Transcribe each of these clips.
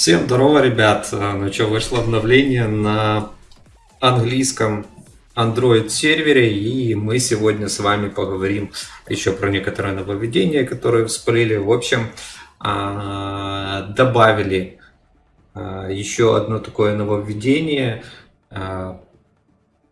Всем здорово, ребят! Ну что, вышло обновление на английском Android сервере, и мы сегодня с вами поговорим еще про некоторые нововведения, которые всплыли. В общем, а, добавили а, еще одно такое нововведение а,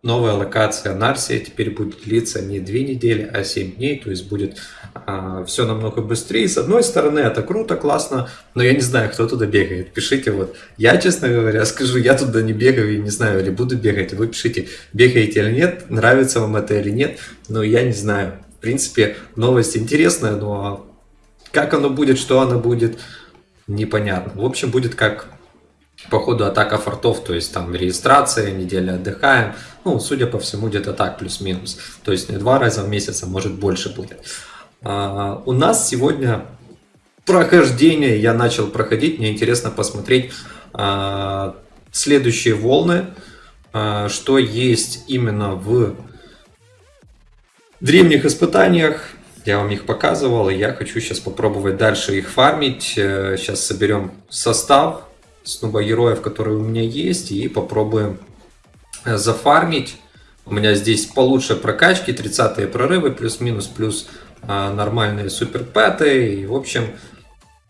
новая локация Нарсия теперь будет длиться не 2 недели, а 7 дней, то есть будет а, все намного быстрее. С одной стороны, это круто, классно, но я не знаю, кто туда бегает. Пишите вот. Я, честно говоря, скажу, я туда не бегаю и не знаю, или буду бегать. Вы пишите, бегаете или нет, нравится вам это или нет, но я не знаю. В принципе, новость интересная, но как оно будет, что оно будет, непонятно. В общем, будет как по ходу атака фортов, то есть там регистрация, неделя отдыхаем, ну, судя по всему, где-то так, плюс-минус. То есть два раза в месяц, а может больше будет. А, у нас сегодня прохождение, я начал проходить, мне интересно посмотреть а, следующие волны, а, что есть именно в древних испытаниях, я вам их показывал, и я хочу сейчас попробовать дальше их фармить. Сейчас э, соберем состав, снова героев, которые у меня есть, и попробуем зафармить. У меня здесь получше прокачки, 30 прорывы, плюс-минус, плюс а, нормальные суперпэты. И, в общем,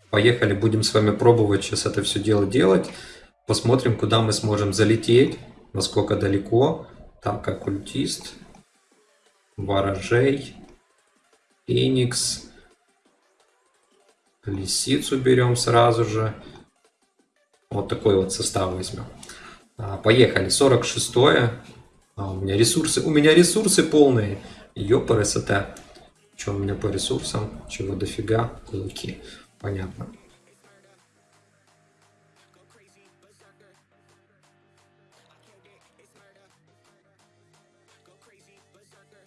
поехали, будем с вами пробовать сейчас это все дело делать. Посмотрим, куда мы сможем залететь, насколько далеко. Так, оккультист, ворожей, феникс, лисицу берем сразу же. Вот такой вот состав возьмем. А, поехали. 46 -е. А, у меня ресурсы. У меня ресурсы полные. Ёпрст. Что у меня по ресурсам? Чего дофига? Луки. Понятно.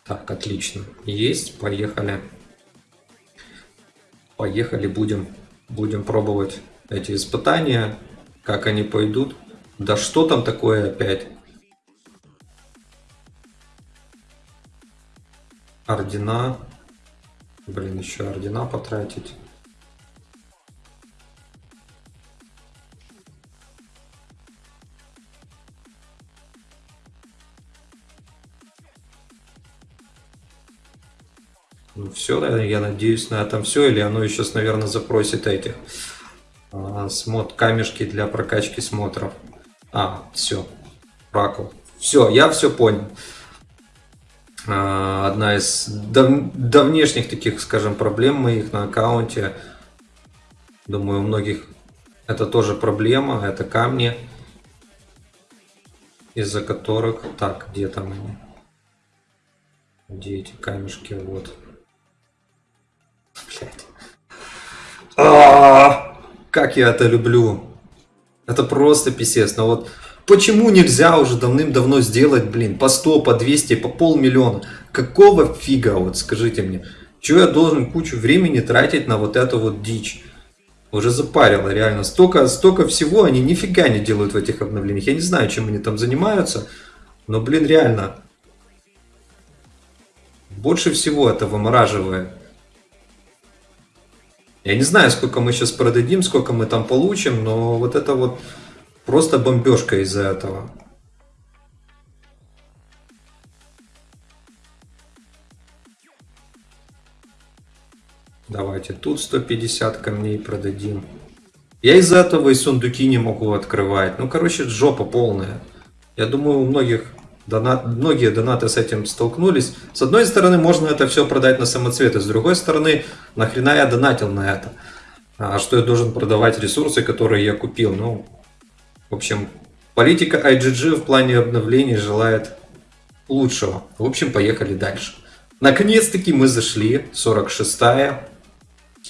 Так, отлично. Есть, поехали. Поехали, будем, будем пробовать эти испытания. Как они пойдут? Да что там такое опять? Ордена. Блин, еще ордена потратить. Ну все, я надеюсь на этом все, или оно еще, наверное, запросит этих а, смот камешки для прокачки смотров. А, все. Ракл. Все, я все понял. А, одна из дав давнешних таких, скажем, проблем моих на аккаунте. Думаю, у многих это тоже проблема. Это камни, из-за которых... Так, где там они? Где эти камешки? Вот. Блять. А -а -а! Как я это люблю. Это просто писец. Но вот почему нельзя уже давным-давно сделать, блин, по 100, по 200, по полмиллиона? Какого фига, вот скажите мне. Чего я должен кучу времени тратить на вот эту вот дичь? Уже запарило, реально. Столько, столько всего они нифига не делают в этих обновлениях. Я не знаю, чем они там занимаются. Но, блин, реально. Больше всего это вымораживает. Я не знаю, сколько мы сейчас продадим, сколько мы там получим, но вот это вот просто бомбежка из-за этого. Давайте тут 150 камней продадим. Я из-за этого и сундуки не могу открывать. Ну, короче, жопа полная. Я думаю, у многих Донат, многие донаты с этим столкнулись. С одной стороны, можно это все продать на самоцветы, с другой стороны, нахрена я донатил на это? А что я должен продавать ресурсы, которые я купил? Ну, в общем, политика IGG в плане обновлений желает лучшего. В общем, поехали дальше. Наконец-таки мы зашли, 46-я.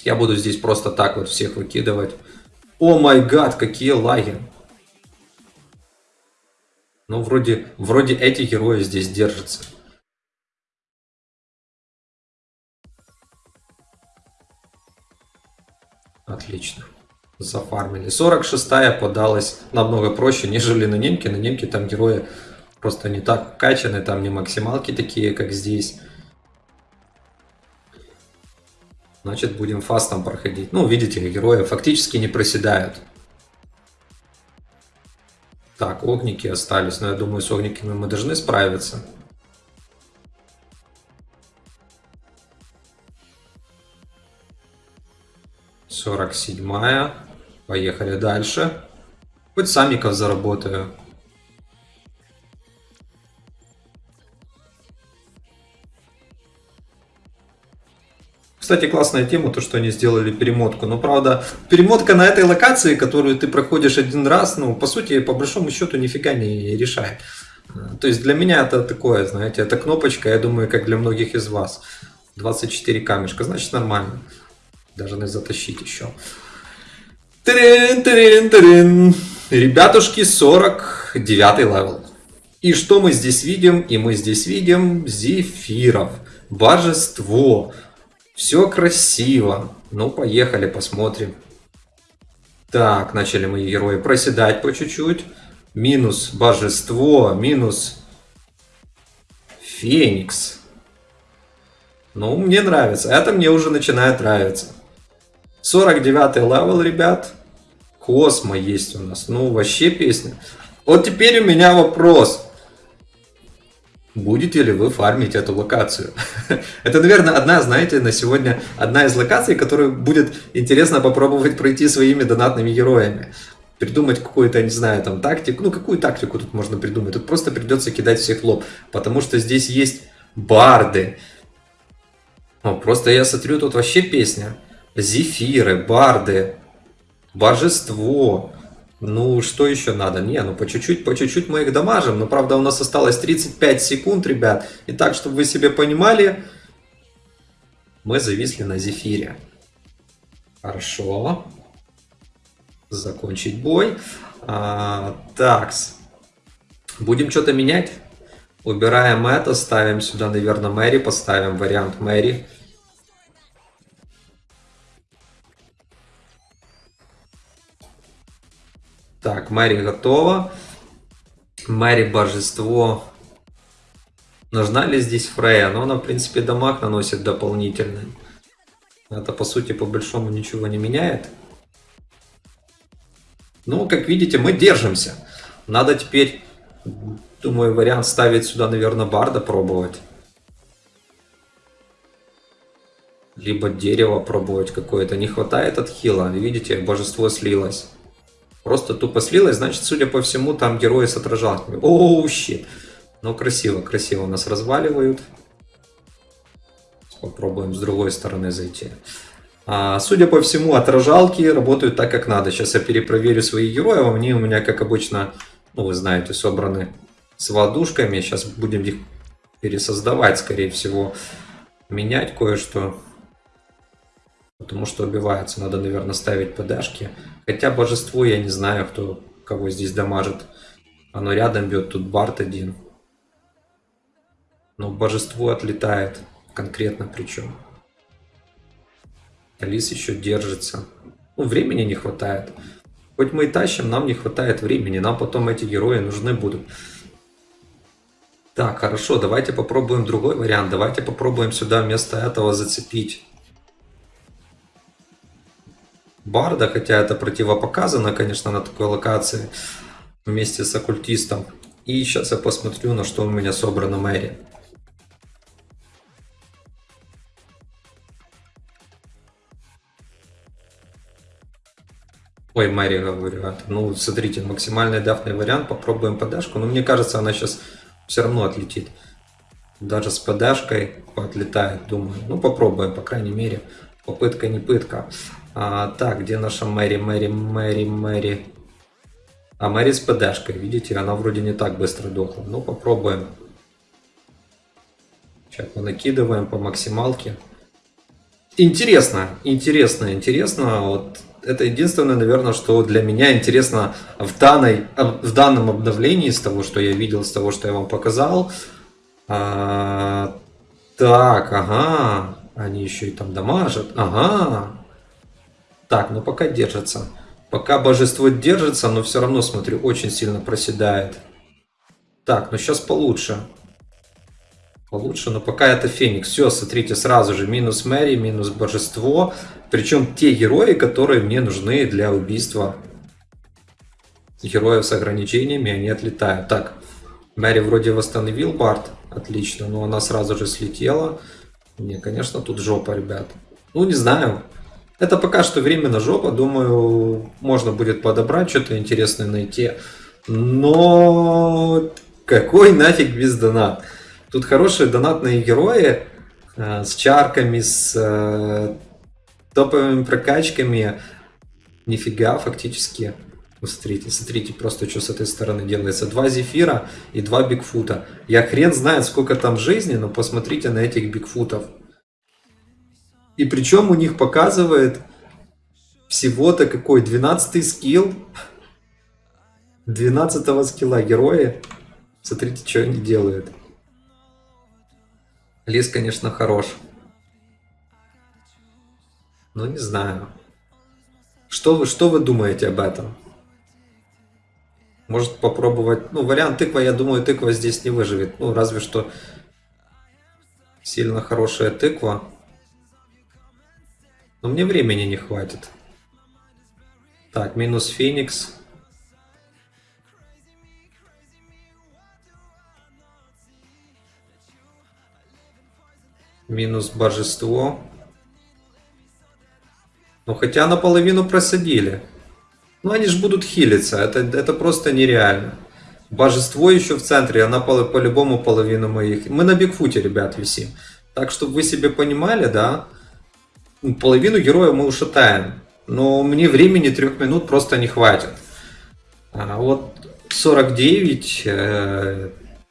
Я буду здесь просто так вот всех выкидывать. О май гад, какие лаги. Ну, вроде, вроде эти герои здесь держатся. Отлично. Зафармили. 46-я подалась намного проще, нежели на немке. На немке там герои просто не так качаны, там не максималки такие, как здесь. Значит, будем фастом проходить. Ну, видите, герои фактически не проседают. Так, огники остались, но я думаю, с огниками мы должны справиться. Сорок седьмая. Поехали дальше. Хоть самиков заработаю. Кстати, классная тема, то, что они сделали перемотку. Но, правда, перемотка на этой локации, которую ты проходишь один раз, ну, по сути, по большому счету, нифига не решает. То есть для меня это такое, знаете, это кнопочка, я думаю, как для многих из вас. 24 камешка, значит нормально. Должны затащить еще. Трин, трин, трин. Ребятушки, 49 level. И что мы здесь видим? И мы здесь видим зефиров. Божество. Все красиво. Ну, поехали, посмотрим. Так, начали мои герои проседать по чуть-чуть. Минус божество, минус феникс. Ну, мне нравится. Это мне уже начинает нравиться. 49 level, ребят. Космо есть у нас. Ну, вообще песня. Вот теперь у меня вопрос. Будете ли вы фармить эту локацию? Это, наверное, одна, знаете, на сегодня одна из локаций, которую будет интересно попробовать пройти своими донатными героями. Придумать какую-то, не знаю, там тактику. Ну, какую тактику тут можно придумать? Тут просто придется кидать всех лоб. Потому что здесь есть барды. Ну, просто я смотрю, тут вообще песня. Зефиры, барды, божество. Ну, что еще надо? Не, ну по чуть-чуть, по чуть-чуть мы их дамажим. Но, правда, у нас осталось 35 секунд, ребят. И так, чтобы вы себе понимали, мы зависли на зефире. Хорошо. Закончить бой. А, такс. Будем что-то менять. Убираем это, ставим сюда, наверное, Мэри, поставим вариант Мэри. Так, Мэри готова. Мэри божество. Нужна ли здесь Фрея? Но она, в принципе, дамаг наносит дополнительный. Это, по сути, по большому ничего не меняет. Ну, как видите, мы держимся. Надо теперь, думаю, вариант ставить сюда, наверное, Барда пробовать. Либо дерево пробовать какое-то. Не хватает от хила. Видите, божество слилось. Просто тупо слилось, значит, судя по всему, там герои с отражалками. Оу, щит. Ну, красиво, красиво нас разваливают. Попробуем с другой стороны зайти. А, судя по всему, отражалки работают так, как надо. Сейчас я перепроверю свои герои. Они у меня, как обычно, ну, вы знаете, собраны с водушками. Сейчас будем их пересоздавать, скорее всего. Менять кое-что. Потому что убивается. Надо, наверное, ставить ПДшки. Хотя божество, я не знаю, кто кого здесь дамажит. Оно рядом бьет, тут Барт один. Но божество отлетает. Конкретно причем. Алис еще держится. Ну, времени не хватает. Хоть мы и тащим, нам не хватает времени. Нам потом эти герои нужны будут. Так, хорошо, давайте попробуем другой вариант. Давайте попробуем сюда вместо этого зацепить Барда, хотя это противопоказано, конечно, на такой локации вместе с оккультистом. И сейчас я посмотрю, на что у меня собрано Мэри. Ой, Мэри, говорю. Ну, смотрите, максимальный дафный вариант. Попробуем подашку. Но мне кажется, она сейчас все равно отлетит. Даже с подашкой отлетает, думаю. Ну, попробуем, по крайней мере. Попытка не пытка. А, так, где наша Мэри, Мэри, Мэри, Мэри? А Мэри с ПДшкой, видите, она вроде не так быстро дохла. Ну, попробуем. Сейчас мы накидываем по максималке. Интересно, интересно, интересно. Вот это единственное, наверное, что для меня интересно в, данной, в данном обновлении, с того, что я видел, с того, что я вам показал. А, так, ага, они еще и там дамажат. Ага, так, ну пока держится. Пока божество держится, но все равно, смотрю, очень сильно проседает. Так, ну сейчас получше. Получше, но пока это Феникс. Все, смотрите, сразу же минус Мэри, минус божество. Причем те герои, которые мне нужны для убийства героев с ограничениями, они отлетают. Так, Мэри вроде восстановил Барт, отлично, но она сразу же слетела. Не, конечно, тут жопа, ребят. Ну, не знаю. Это пока что временно жопа. Думаю, можно будет подобрать, что-то интересное найти. Но какой нафиг без донат? Тут хорошие донатные герои э, с чарками, с э, топовыми прокачками. Нифига, фактически. Смотрите, смотрите просто, что с этой стороны делается. Два зефира и два бигфута. Я хрен знает, сколько там жизни, но посмотрите на этих бигфутов. И причем у них показывает всего-то какой 12 скилл. 12 скилла герои. Смотрите, что они делают. Лис, конечно, хорош. Но не знаю. Что вы, что вы думаете об этом? Может попробовать... Ну, вариант тыква, я думаю, тыква здесь не выживет. Ну, разве что сильно хорошая тыква. Но мне времени не хватит. Так, минус Феникс. Минус Божество. Ну, хотя наполовину просадили. Ну, они же будут хилиться. Это, это просто нереально. Божество еще в центре, она по-любому по половину моих. Мы на Бигфуте, ребят, висим. Так, чтобы вы себе понимали, да, половину героя мы ушатаем. Но мне времени трех минут просто не хватит. А вот 49, э,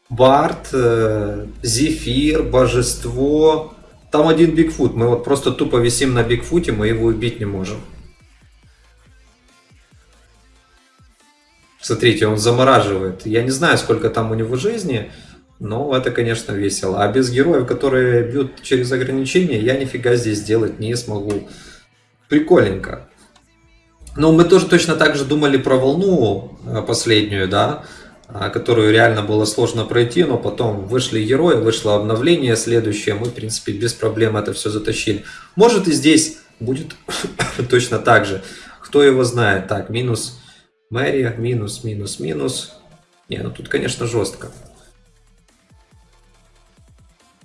Барт, э, Зефир, Божество. Там один Бигфут. Мы вот просто тупо висим на Бигфуте, мы его убить не можем. Смотрите, он замораживает. Я не знаю, сколько там у него жизни. Ну, это, конечно, весело. А без героев, которые бьют через ограничения, я нифига здесь сделать не смогу. Прикольненько. Ну, мы тоже точно так же думали про волну э, последнюю, да, а, которую реально было сложно пройти, но потом вышли герои, вышло обновление следующее, мы, в принципе, без проблем это все затащили. Может и здесь будет точно так же. Кто его знает. Так, минус Мэри, минус, минус, минус. Не, ну тут, конечно, жестко.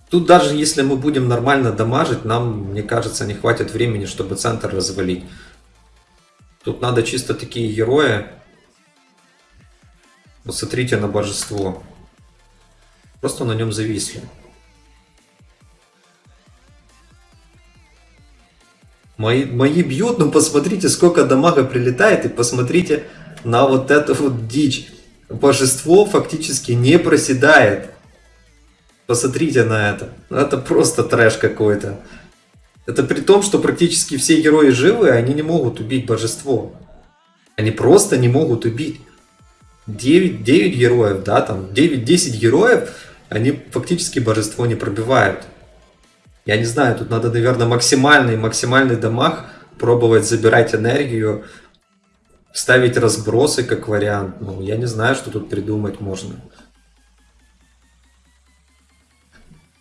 Тут даже если мы будем нормально дамажить, нам, мне кажется, не хватит времени, чтобы центр развалить. Тут надо чисто такие герои. Вот смотрите на божество. Просто на нем зависли. Мои, мои бьют, но посмотрите, сколько дамага прилетает, и посмотрите на вот эту вот дичь. Божество фактически не проседает. Посмотрите на это. Это просто трэш какой-то. Это при том, что практически все герои живы, они не могут убить божество. Они просто не могут убить. 9, 9 героев, да, там 9-10 героев, они фактически божество не пробивают. Я не знаю, тут надо, наверное, максимальный, максимальный дамаг пробовать забирать энергию, ставить разбросы как вариант. Ну, я не знаю, что тут придумать можно.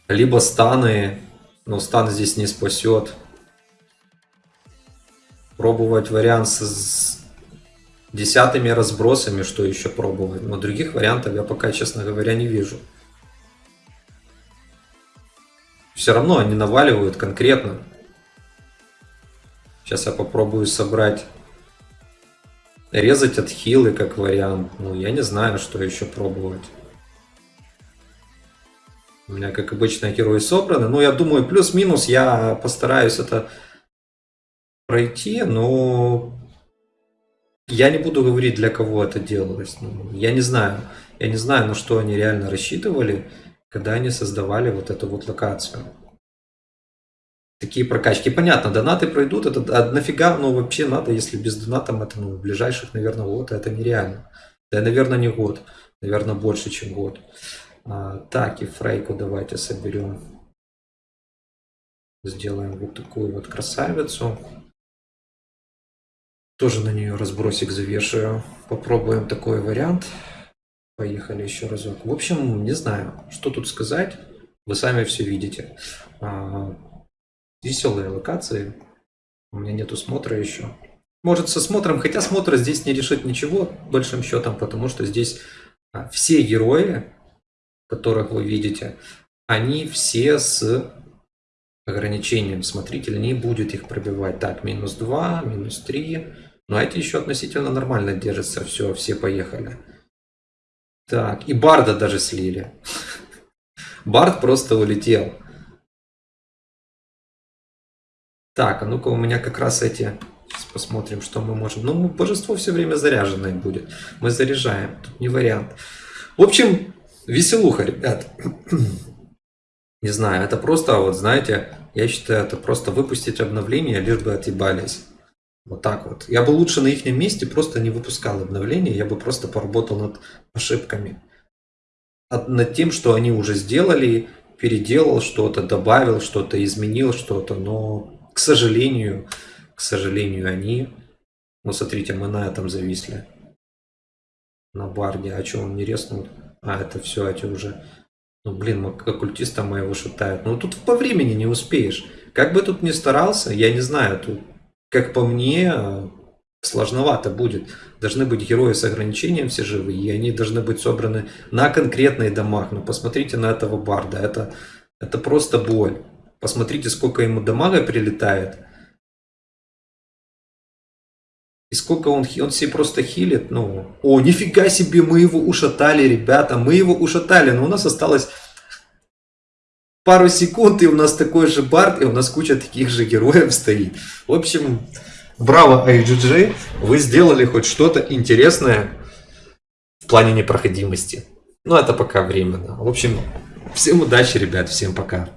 Либо станы, но стан здесь не спасет. Пробовать вариант с, десятыми разбросами, что еще пробовать. Но других вариантов я пока, честно говоря, не вижу. Все равно они наваливают конкретно. Сейчас я попробую собрать резать от хилы как вариант. Ну, я не знаю, что еще пробовать. У меня, как обычно, герои собраны. Ну, я думаю, плюс-минус я постараюсь это пройти, но я не буду говорить, для кого это делалось. Ну, я не знаю. Я не знаю, на что они реально рассчитывали, когда они создавали вот эту вот локацию. Такие прокачки. Понятно, донаты пройдут. Это а нафига, ну вообще надо, если без донатом это, ну, в ближайших, наверное, год, это нереально. Да, наверное, не год. Наверное, больше, чем год. А, так, и фрейку давайте соберем. Сделаем вот такую вот красавицу. Тоже на нее разбросик завешаю. Попробуем такой вариант. Поехали еще разок. В общем, не знаю, что тут сказать. Вы сами все видите. А, веселые локации. У меня нету смотра еще. Может, со смотром, хотя смотр здесь не решит ничего большим счетом, потому что здесь а, все герои, которых вы видите, они все с ограничением. Смотритель не будет их пробивать. Так, минус 2, минус 3. Но эти еще относительно нормально держатся. Все, все поехали. Так, и Барда даже слили. Бард просто улетел. Так, а ну-ка у меня как раз эти... Сейчас посмотрим, что мы можем. Ну, божество все время заряженное будет. Мы заряжаем. Тут не вариант. В общем, веселуха, ребят. Не знаю, это просто, вот знаете, я считаю, это просто выпустить обновление, лишь бы отъебались. Вот так вот. Я бы лучше на их месте просто не выпускал обновления, я бы просто поработал над ошибками. Над тем, что они уже сделали, переделал что-то, добавил что-то, изменил что-то, но, к сожалению, к сожалению, они... Ну, смотрите, мы на этом зависли. На барде. А что, он не резнул? А, это все, эти уже ну, блин, оккультиста моего шатают. Ну, тут по времени не успеешь. Как бы тут ни старался, я не знаю, тут, как по мне, сложновато будет. Должны быть герои с ограничением все живые, и они должны быть собраны на конкретные домах. Ну, посмотрите на этого барда, это, это просто боль. Посмотрите, сколько ему дамага прилетает. И сколько он, он себе просто хилит, ну, о, нифига себе, мы его ушатали, ребята, мы его ушатали, но у нас осталось пару секунд, и у нас такой же бард, и у нас куча таких же героев стоит. В общем, браво IGG, вы сделали хоть что-то интересное в плане непроходимости. Но это пока временно. В общем, всем удачи, ребят, всем пока.